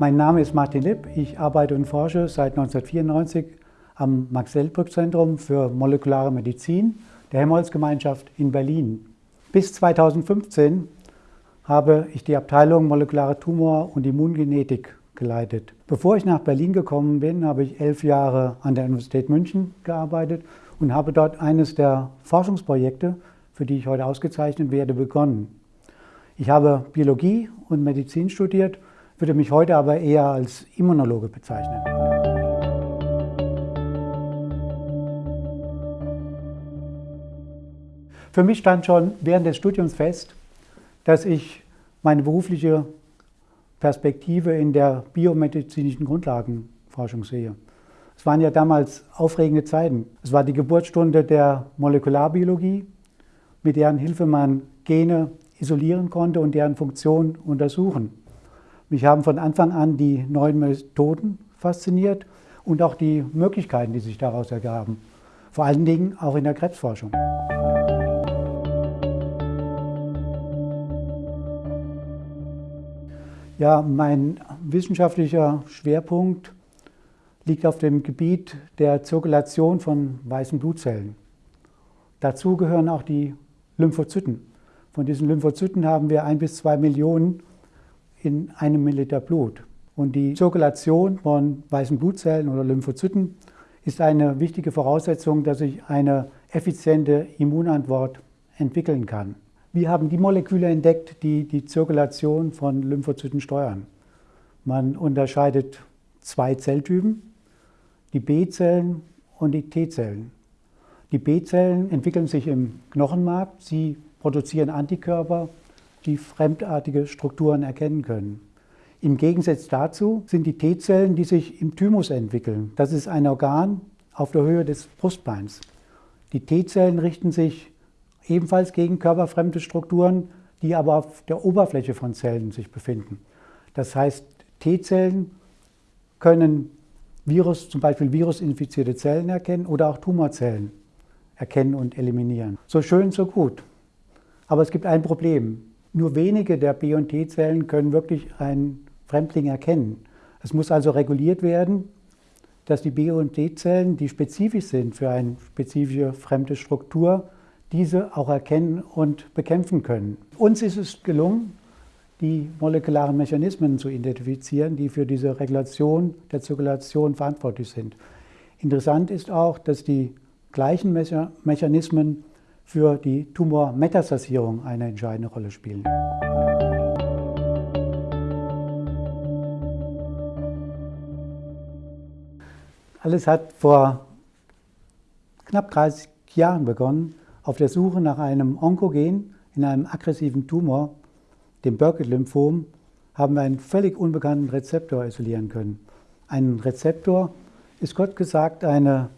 Mein Name ist Martin Lipp. Ich arbeite und forsche seit 1994 am Max-Selbrück-Zentrum für molekulare Medizin der Helmholtz-Gemeinschaft in Berlin. Bis 2015 habe ich die Abteilung Molekulare Tumor- und Immungenetik geleitet. Bevor ich nach Berlin gekommen bin, habe ich elf Jahre an der Universität München gearbeitet und habe dort eines der Forschungsprojekte, für die ich heute ausgezeichnet werde, begonnen. Ich habe Biologie und Medizin studiert, würde mich heute aber eher als Immunologe bezeichnen. Für mich stand schon während des Studiums fest, dass ich meine berufliche Perspektive in der biomedizinischen Grundlagenforschung sehe. Es waren ja damals aufregende Zeiten. Es war die Geburtsstunde der Molekularbiologie, mit deren Hilfe man Gene isolieren konnte und deren Funktion untersuchen. Mich haben von Anfang an die neuen Methoden fasziniert und auch die Möglichkeiten, die sich daraus ergaben. Vor allen Dingen auch in der Krebsforschung. Ja, mein wissenschaftlicher Schwerpunkt liegt auf dem Gebiet der Zirkulation von weißen Blutzellen. Dazu gehören auch die Lymphozyten. Von diesen Lymphozyten haben wir ein bis zwei Millionen in einem Milliliter Blut. Und die Zirkulation von weißen Blutzellen oder Lymphozyten ist eine wichtige Voraussetzung, dass ich eine effiziente Immunantwort entwickeln kann. Wir haben die Moleküle entdeckt, die die Zirkulation von Lymphozyten steuern. Man unterscheidet zwei Zelltypen, die B-Zellen und die T-Zellen. Die B-Zellen entwickeln sich im Knochenmark, sie produzieren Antikörper, die fremdartige Strukturen erkennen können. Im Gegensatz dazu sind die T-Zellen, die sich im Thymus entwickeln. Das ist ein Organ auf der Höhe des Brustbeins. Die T-Zellen richten sich ebenfalls gegen körperfremde Strukturen, die aber auf der Oberfläche von Zellen sich befinden. Das heißt, T-Zellen können Virus, zum Beispiel virusinfizierte Zellen erkennen oder auch Tumorzellen erkennen und eliminieren. So schön, so gut. Aber es gibt ein Problem. Nur wenige der B- und T-Zellen können wirklich einen Fremdling erkennen. Es muss also reguliert werden, dass die B- und T-Zellen, die spezifisch sind für eine spezifische fremde Struktur, diese auch erkennen und bekämpfen können. Uns ist es gelungen, die molekularen Mechanismen zu identifizieren, die für diese Regulation der Zirkulation verantwortlich sind. Interessant ist auch, dass die gleichen Mechanismen für die Tumormetastasierung eine entscheidende Rolle spielen. Alles hat vor knapp 30 Jahren begonnen, auf der Suche nach einem Onkogen in einem aggressiven Tumor, dem Burkitt-Lymphom, haben wir einen völlig unbekannten Rezeptor isolieren können. Ein Rezeptor ist Gott gesagt eine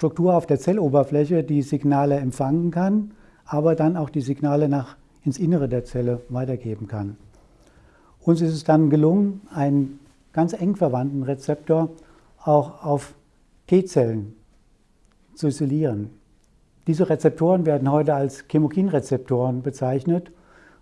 Struktur auf der Zelloberfläche, die Signale empfangen kann, aber dann auch die Signale nach ins Innere der Zelle weitergeben kann. Uns ist es dann gelungen, einen ganz eng verwandten Rezeptor auch auf T-Zellen zu isolieren. Diese Rezeptoren werden heute als Chemokinrezeptoren bezeichnet,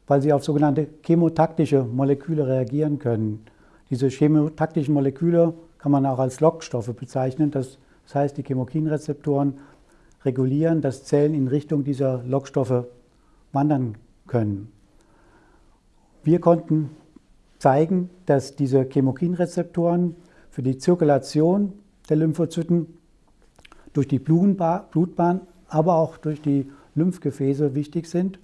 weil sie auf sogenannte chemotaktische Moleküle reagieren können. Diese chemotaktischen Moleküle kann man auch als Lockstoffe bezeichnen. Das heißt, die Chemokinrezeptoren regulieren, dass Zellen in Richtung dieser Lockstoffe wandern können. Wir konnten zeigen, dass diese Chemokinrezeptoren für die Zirkulation der Lymphozyten durch die Blutbahn aber auch durch die Lymphgefäße wichtig sind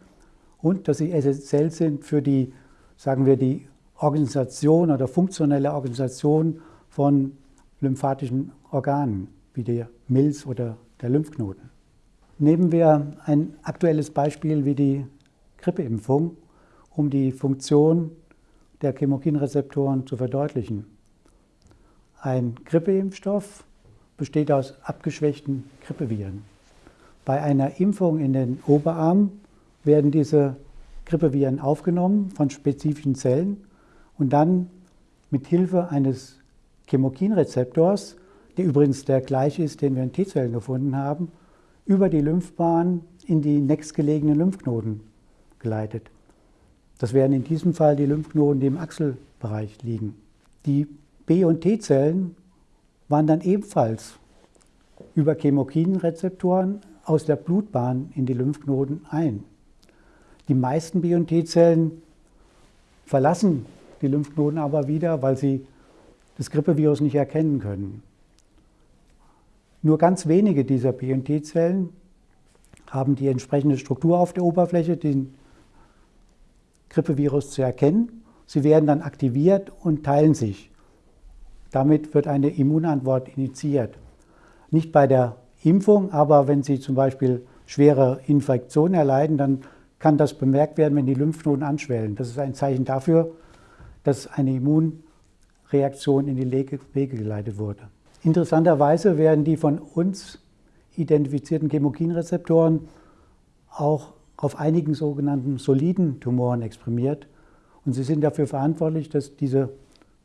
und dass sie essentiell sind für die, sagen wir, die Organisation oder funktionelle Organisation von lymphatischen Organen, wie der Milz oder der Lymphknoten. Nehmen wir ein aktuelles Beispiel wie die Grippeimpfung, um die Funktion der Chemokinrezeptoren zu verdeutlichen. Ein Grippeimpfstoff besteht aus abgeschwächten Grippeviren. Bei einer Impfung in den Oberarm werden diese Grippeviren aufgenommen von spezifischen Zellen und dann mit Hilfe eines Chemokinrezeptors, der übrigens der gleiche ist, den wir in T-Zellen gefunden haben, über die Lymphbahn in die nächstgelegenen Lymphknoten geleitet. Das wären in diesem Fall die Lymphknoten, die im Achselbereich liegen. Die B- und T-Zellen wandern ebenfalls über Chemokinrezeptoren aus der Blutbahn in die Lymphknoten ein. Die meisten B- und T-Zellen verlassen die Lymphknoten aber wieder, weil sie das Grippevirus nicht erkennen können. Nur ganz wenige dieser B- und T-Zellen haben die entsprechende Struktur auf der Oberfläche, den Grippevirus zu erkennen. Sie werden dann aktiviert und teilen sich. Damit wird eine Immunantwort initiiert. Nicht bei der Impfung, aber wenn Sie zum Beispiel schwere Infektionen erleiden, dann kann das bemerkt werden, wenn die Lymphknoten anschwellen. Das ist ein Zeichen dafür, dass eine Immunreaktion in die Wege geleitet wurde. Interessanterweise werden die von uns identifizierten Chemokinrezeptoren auch auf einigen sogenannten soliden Tumoren exprimiert. Und sie sind dafür verantwortlich, dass diese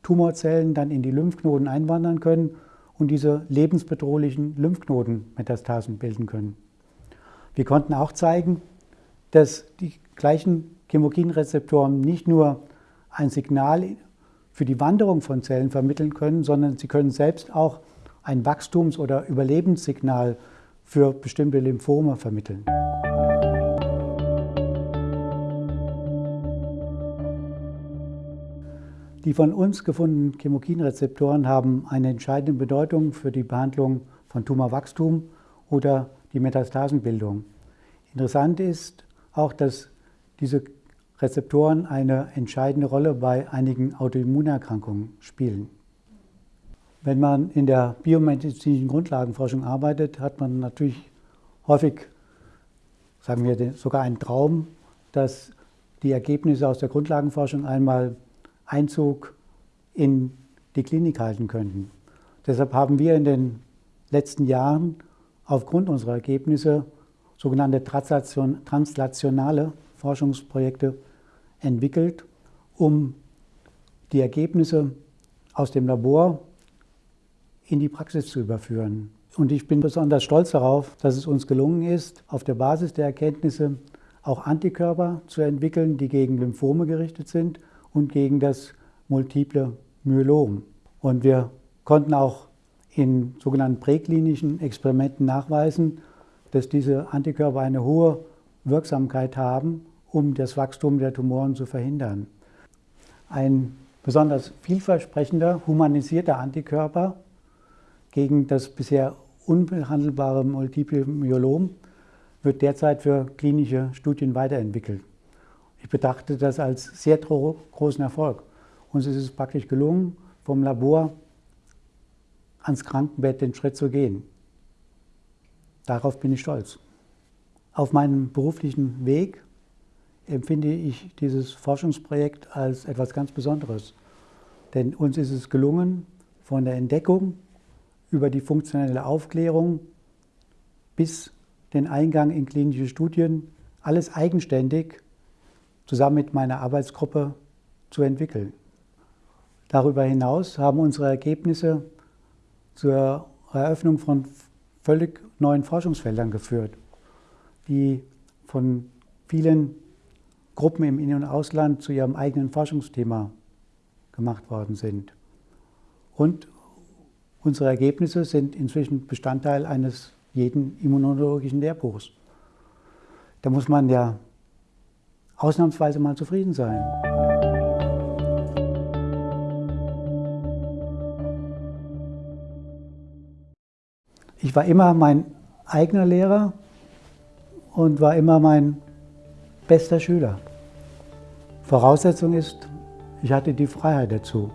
Tumorzellen dann in die Lymphknoten einwandern können und diese lebensbedrohlichen Lymphknotenmetastasen bilden können. Wir konnten auch zeigen, dass die gleichen Chemokinrezeptoren nicht nur ein Signal für die Wanderung von Zellen vermitteln können, sondern sie können selbst auch ein Wachstums- oder Überlebenssignal für bestimmte Lymphome vermitteln. Die von uns gefundenen Chemokinrezeptoren haben eine entscheidende Bedeutung für die Behandlung von Tumorwachstum oder die Metastasenbildung. Interessant ist auch, dass diese Rezeptoren eine entscheidende Rolle bei einigen Autoimmunerkrankungen spielen. Wenn man in der biomedizinischen Grundlagenforschung arbeitet, hat man natürlich häufig, sagen wir sogar einen Traum, dass die Ergebnisse aus der Grundlagenforschung einmal Einzug in die Klinik halten könnten. Deshalb haben wir in den letzten Jahren aufgrund unserer Ergebnisse sogenannte translationale Forschungsprojekte entwickelt, um die Ergebnisse aus dem Labor in die Praxis zu überführen. Und ich bin besonders stolz darauf, dass es uns gelungen ist, auf der Basis der Erkenntnisse auch Antikörper zu entwickeln, die gegen Lymphome gerichtet sind und gegen das multiple Myelom. Und wir konnten auch in sogenannten präklinischen Experimenten nachweisen, dass diese Antikörper eine hohe Wirksamkeit haben, um das Wachstum der Tumoren zu verhindern. Ein besonders vielversprechender, humanisierter Antikörper gegen das bisher unbehandelbare Multiple Myelom wird derzeit für klinische Studien weiterentwickelt. Ich betrachte das als sehr großen Erfolg. Uns ist es praktisch gelungen, vom Labor ans Krankenbett den Schritt zu gehen. Darauf bin ich stolz. Auf meinem beruflichen Weg empfinde ich dieses Forschungsprojekt als etwas ganz Besonderes. Denn uns ist es gelungen, von der Entdeckung über die funktionelle Aufklärung bis den Eingang in klinische Studien alles eigenständig zusammen mit meiner Arbeitsgruppe zu entwickeln. Darüber hinaus haben unsere Ergebnisse zur Eröffnung von völlig neuen Forschungsfeldern geführt, die von vielen Gruppen im In- und Ausland zu ihrem eigenen Forschungsthema gemacht worden sind. Und unsere Ergebnisse sind inzwischen Bestandteil eines jeden immunologischen Lehrbuchs. Da muss man ja ausnahmsweise mal zufrieden sein. Ich war immer mein eigener Lehrer und war immer mein bester Schüler. Voraussetzung ist, ich hatte die Freiheit dazu.